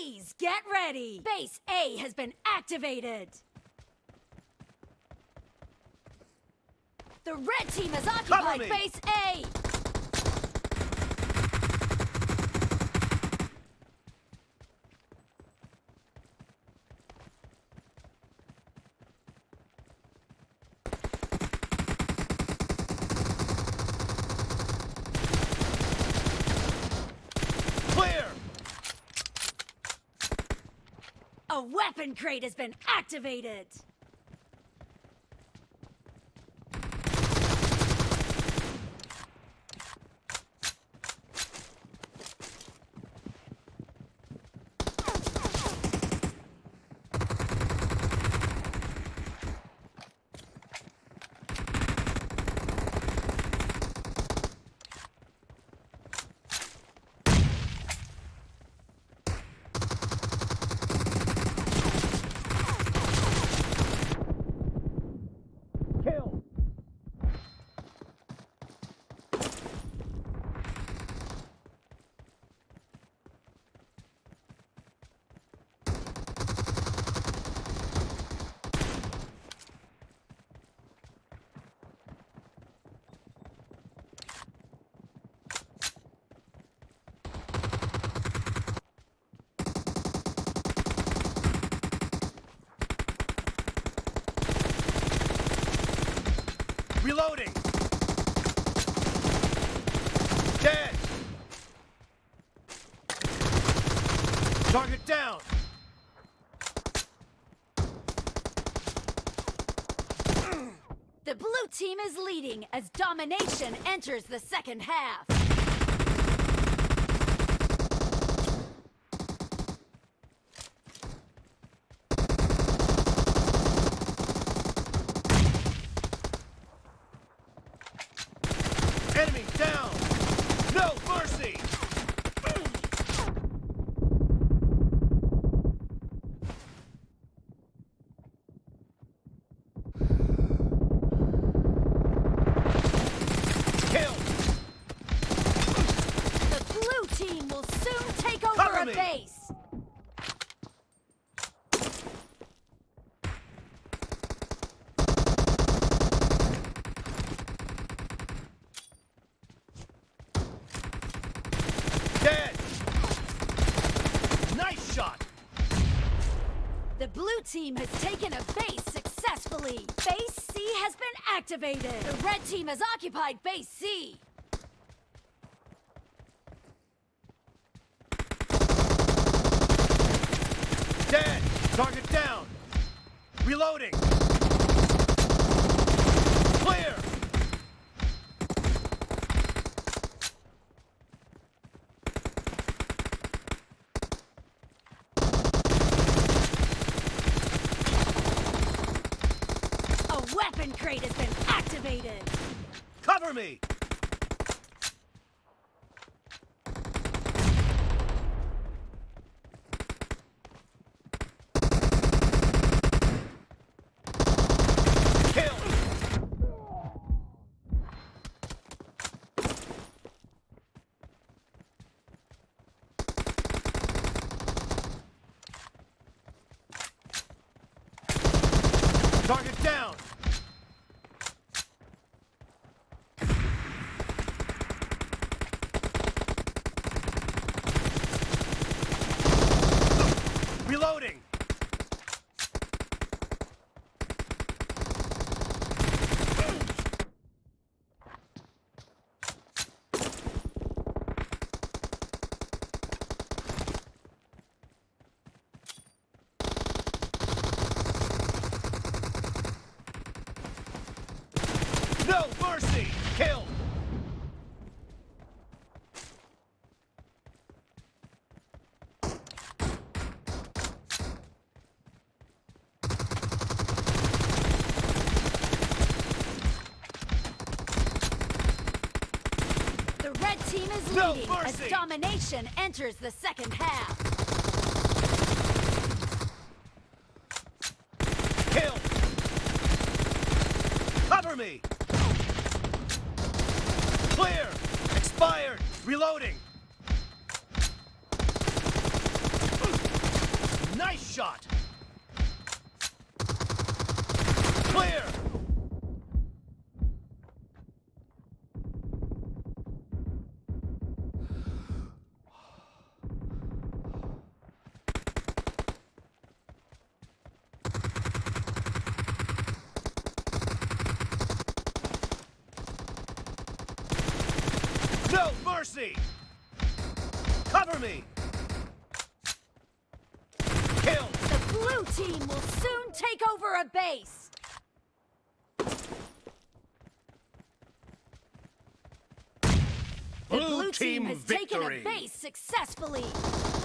Please get ready. Base A has been activated. The red team has occupied base A. Clear! A weapon crate has been activated. Kill! Reloading! Dead! Target down! The blue team is leading as domination enters the second half. Enemy down! No mercy! Kill! The blue team will soon take over Cover a me. base. Dead! Nice shot! The blue team has taken a base successfully. Base C has been activated. The red team has occupied base C. Dead! Target down! Reloading! Clear! A weapon crate has been activated. Cover me! Kill! Target down! Reloading! No mercy! Kill! The red team is No leading mercy. as domination enters the second half. Reloading! Nice shot! Clear! No! Mercy! Cover me! Kill! The blue team will soon take over a base. The Blue blue team team has victory! taken a base successfully.